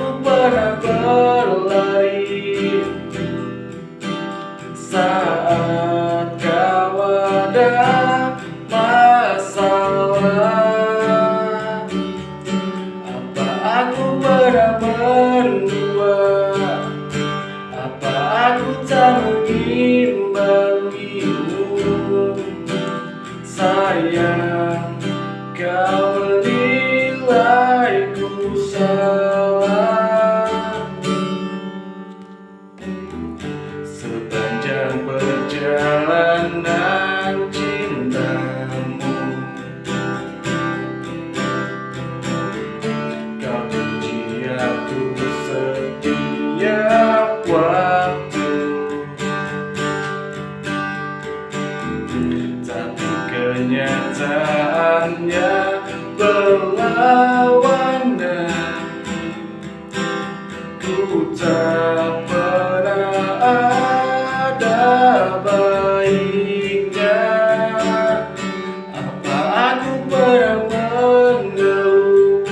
aku pernah berlari Saat kau ada masalah Apa aku pernah mendua Apa aku tak mengimbangimu Sayang kau kenyataannya berlawanan. Ku tak pernah ada baiknya. Apa aku pernah mengeluh?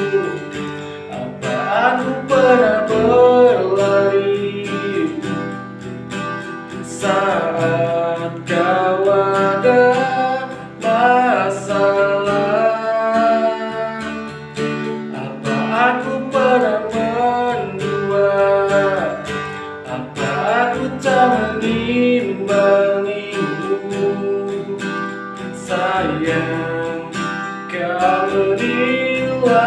Apa aku pernah berlari? Saat Sayang kau menilaiku